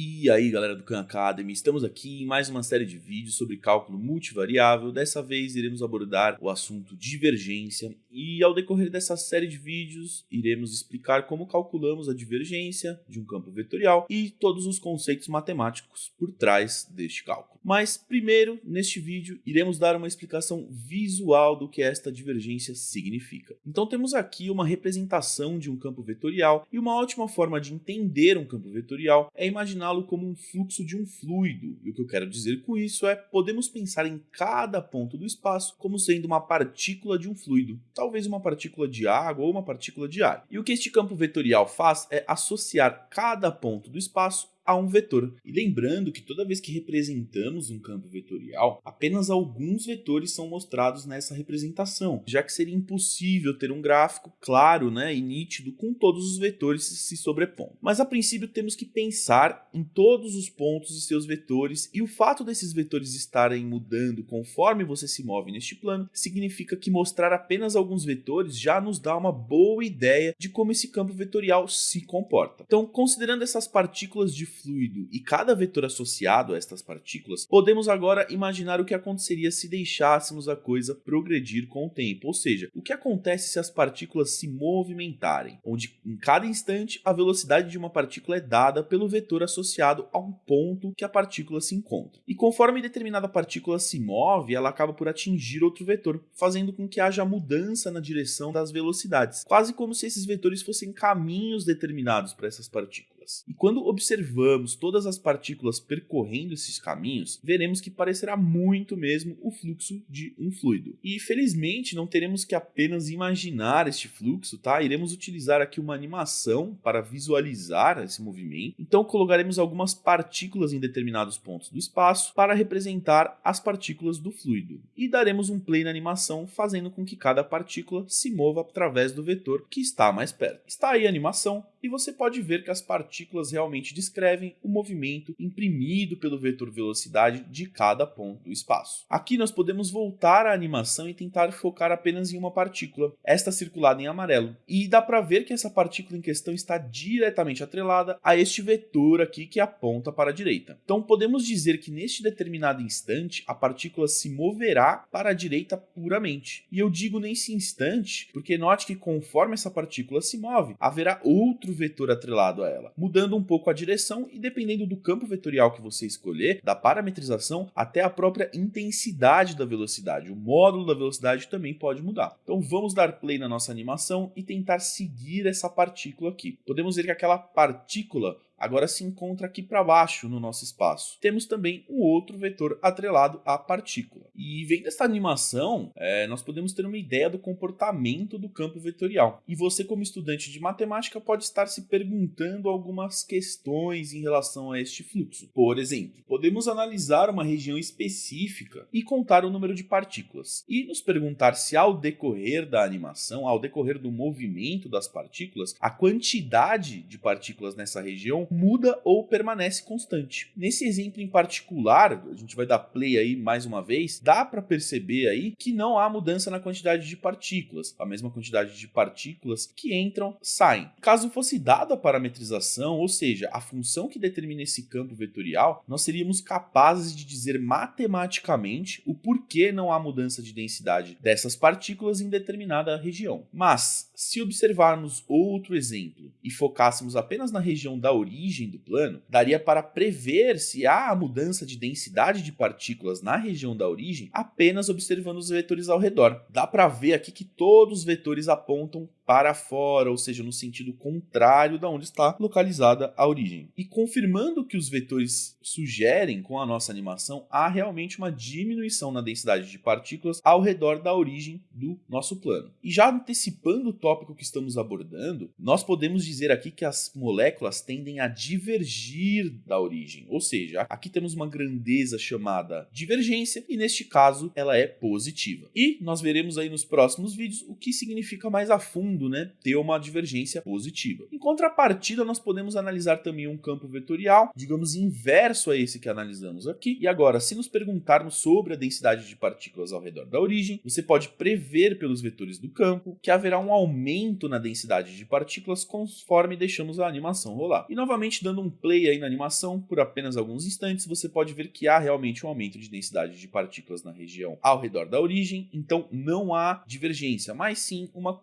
E aí galera do Khan Academy, estamos aqui em mais uma série de vídeos sobre cálculo multivariável. Dessa vez iremos abordar o assunto divergência e ao decorrer dessa série de vídeos iremos explicar como calculamos a divergência de um campo vetorial e todos os conceitos matemáticos por trás deste cálculo. Mas primeiro, neste vídeo, iremos dar uma explicação visual do que esta divergência significa. Então temos aqui uma representação de um campo vetorial e uma ótima forma de entender um campo vetorial é imaginar imaginá-lo como um fluxo de um fluido. E o que eu quero dizer com isso é, podemos pensar em cada ponto do espaço como sendo uma partícula de um fluido, talvez uma partícula de água ou uma partícula de ar. E o que este campo vetorial faz é associar cada ponto do espaço a um vetor. E lembrando que toda vez que representamos um campo vetorial, apenas alguns vetores são mostrados nessa representação, já que seria impossível ter um gráfico claro né, e nítido com todos os vetores se sobrepondo. Mas a princípio temos que pensar em todos os pontos e seus vetores, e o fato desses vetores estarem mudando conforme você se move neste plano, significa que mostrar apenas alguns vetores já nos dá uma boa ideia de como esse campo vetorial se comporta. Então, considerando essas partículas de fluido. E cada vetor associado a estas partículas, podemos agora imaginar o que aconteceria se deixássemos a coisa progredir com o tempo, ou seja, o que acontece se as partículas se movimentarem, onde em cada instante a velocidade de uma partícula é dada pelo vetor associado a um ponto que a partícula se encontra. E conforme determinada partícula se move, ela acaba por atingir outro vetor, fazendo com que haja mudança na direção das velocidades, quase como se esses vetores fossem caminhos determinados para essas partículas partículas. E quando observamos todas as partículas percorrendo esses caminhos, veremos que parecerá muito mesmo o fluxo de um fluido. E felizmente não teremos que apenas imaginar este fluxo, tá? Iremos utilizar aqui uma animação para visualizar esse movimento. Então colocaremos algumas partículas em determinados pontos do espaço para representar as partículas do fluido. E daremos um play na animação, fazendo com que cada partícula se mova através do vetor que está mais perto. Está aí a animação, e você pode ver que as partículas realmente descrevem o movimento imprimido pelo vetor velocidade de cada ponto do espaço. Aqui nós podemos voltar à animação e tentar focar apenas em uma partícula, esta circulada em amarelo, e dá para ver que essa partícula em questão está diretamente atrelada a este vetor aqui que aponta para a direita. Então podemos dizer que neste determinado instante a partícula se moverá para a direita puramente. E eu digo nesse instante porque note que conforme essa partícula se move, haverá outro outro vetor atrelado a ela, mudando um pouco a direção e dependendo do campo vetorial que você escolher, da parametrização até a própria intensidade da velocidade. O módulo da velocidade também pode mudar. Então vamos dar play na nossa animação e tentar seguir essa partícula aqui. Podemos ver que aquela partícula agora se encontra aqui para baixo no nosso espaço. Temos também um outro vetor atrelado à partícula. E vendo essa animação, é, nós podemos ter uma ideia do comportamento do campo vetorial. E você, como estudante de matemática, pode estar se perguntando algumas questões em relação a este fluxo. Por exemplo, podemos analisar uma região específica e contar o número de partículas, e nos perguntar se ao decorrer da animação, ao decorrer do movimento das partículas, a quantidade de partículas nessa região muda ou permanece constante. Nesse exemplo em particular, a gente vai dar play aí mais uma vez, dá para perceber aí que não há mudança na quantidade de partículas, a mesma quantidade de partículas que entram saem. Caso fosse dada a parametrização, ou seja, a função que determina esse campo vetorial, nós seríamos capazes de dizer matematicamente o porquê não há mudança de densidade dessas partículas em determinada região. Mas, se observarmos outro exemplo e focássemos apenas na região da origem, origem do plano, daria para prever se há a mudança de densidade de partículas na região da origem apenas observando os vetores ao redor. Dá para ver aqui que todos os vetores apontam para fora, ou seja, no sentido contrário da onde está localizada a origem. E confirmando que os vetores sugerem com a nossa animação, há realmente uma diminuição na densidade de partículas ao redor da origem do nosso plano. E já antecipando o tópico que estamos abordando, nós podemos dizer aqui que as moléculas tendem a divergir da origem, ou seja, aqui temos uma grandeza chamada divergência e neste caso ela é positiva. E nós veremos aí nos próximos vídeos o que significa mais a fundo podendo né, ter uma divergência positiva. Em contrapartida, nós podemos analisar também um campo vetorial, digamos, inverso a esse que analisamos aqui. E agora, se nos perguntarmos sobre a densidade de partículas ao redor da origem, você pode prever pelos vetores do campo que haverá um aumento na densidade de partículas conforme deixamos a animação rolar. E novamente, dando um play aí na animação por apenas alguns instantes, você pode ver que há realmente um aumento de densidade de partículas na região ao redor da origem, então não há divergência, mas sim uma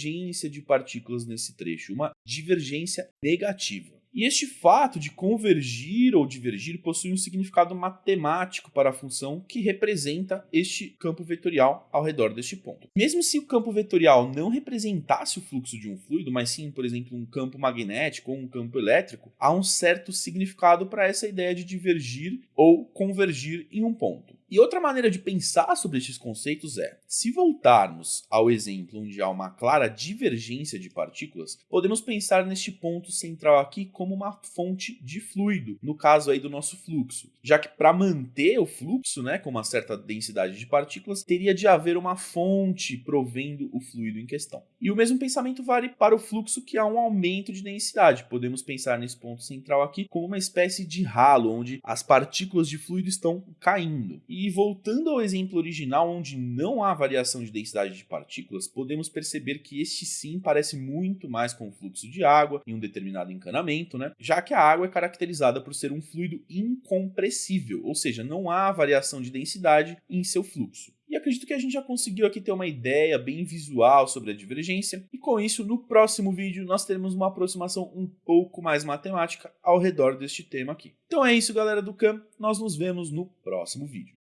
convergência de partículas nesse trecho, uma divergência negativa. E este fato de convergir ou divergir possui um significado matemático para a função que representa este campo vetorial ao redor deste ponto. Mesmo se o campo vetorial não representasse o fluxo de um fluido, mas sim, por exemplo, um campo magnético ou um campo elétrico, há um certo significado para essa ideia de divergir ou convergir em um ponto. E outra maneira de pensar sobre estes conceitos é, se voltarmos ao exemplo onde há uma clara divergência de partículas, podemos pensar neste ponto central aqui como uma fonte de fluido, no caso aí do nosso fluxo, já que para manter o fluxo, né, com uma certa densidade de partículas, teria de haver uma fonte provendo o fluido em questão. E o mesmo pensamento vale para o fluxo que há um aumento de densidade. Podemos pensar nesse ponto central aqui como uma espécie de ralo onde as partículas de fluido estão caindo. E e voltando ao exemplo original, onde não há variação de densidade de partículas, podemos perceber que este sim parece muito mais com o fluxo de água em um determinado encanamento, né? já que a água é caracterizada por ser um fluido incompressível, ou seja, não há variação de densidade em seu fluxo. E acredito que a gente já conseguiu aqui ter uma ideia bem visual sobre a divergência, e com isso, no próximo vídeo, nós teremos uma aproximação um pouco mais matemática ao redor deste tema aqui. Então é isso, galera do CAM, nós nos vemos no próximo vídeo.